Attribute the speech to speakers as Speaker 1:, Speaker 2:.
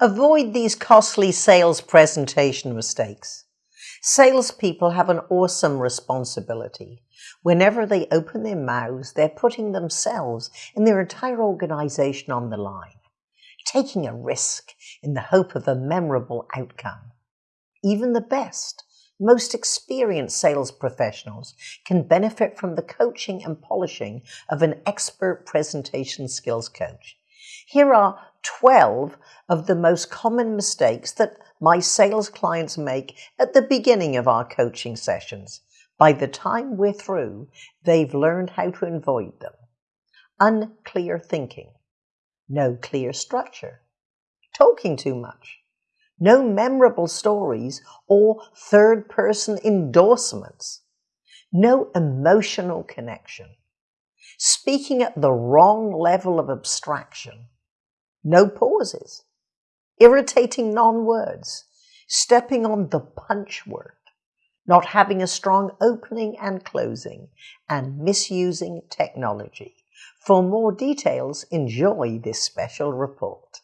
Speaker 1: Avoid these costly sales presentation mistakes. Salespeople have an awesome responsibility. Whenever they open their mouths, they're putting themselves and their entire organization on the line, taking a risk in the hope of a memorable outcome. Even the best, most experienced sales professionals can benefit from the coaching and polishing of an expert presentation skills coach. Here are 12 of the most common mistakes that my sales clients make at the beginning of our coaching sessions. By the time we're through, they've learned how to avoid them. Unclear thinking. No clear structure. Talking too much. No memorable stories or third person endorsements. No emotional connection. Speaking at the wrong level of abstraction no pauses, irritating non-words, stepping on the punch word, not having a strong opening and closing, and misusing technology. For more details, enjoy this special report.